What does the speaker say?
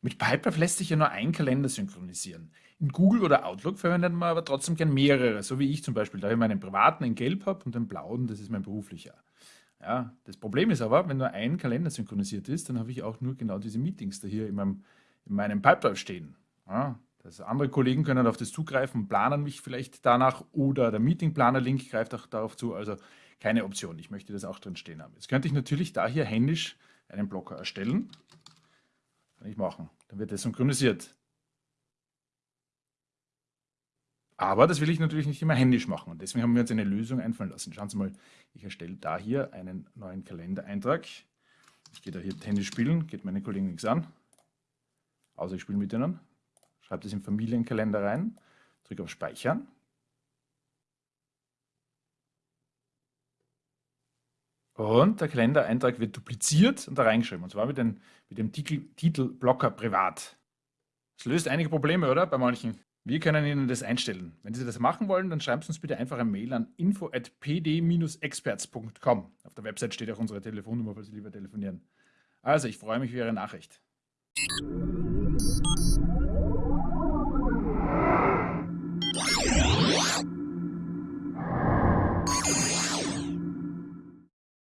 Mit Pipedrive lässt sich ja nur ein Kalender synchronisieren. In Google oder Outlook verwendet man aber trotzdem gern mehrere, so wie ich zum Beispiel, da ich meinen privaten in gelb habe und den blauen, das ist mein beruflicher. Ja, das Problem ist aber, wenn nur ein Kalender synchronisiert ist, dann habe ich auch nur genau diese Meetings da hier in meinem, in meinem Pipedrive stehen. Ja, das andere Kollegen können auf das zugreifen, planen mich vielleicht danach oder der Meetingplaner-Link greift auch darauf zu. Also keine Option. Ich möchte das auch drin stehen haben. Jetzt könnte ich natürlich da hier händisch einen Blocker erstellen. Machen. Dann wird das synchronisiert. Aber das will ich natürlich nicht immer händisch machen. Und deswegen haben wir uns eine Lösung einfallen lassen. Schauen Sie mal, ich erstelle da hier einen neuen Kalendereintrag. Ich gehe da hier Tennis spielen, geht meine Kollegen nichts an. Außer ich spiele mit ihnen. Schreibe das im Familienkalender rein, drücke auf Speichern. Und der Kalendereintrag wird dupliziert und da reingeschrieben. Und zwar mit dem, mit dem Titel, Titel Blocker privat. Das löst einige Probleme, oder? Bei manchen. Wir können Ihnen das einstellen. Wenn Sie das machen wollen, dann schreiben Sie uns bitte einfach eine Mail an info.pd-experts.com. Auf der Website steht auch unsere Telefonnummer, falls Sie lieber telefonieren. Also, ich freue mich über Ihre Nachricht.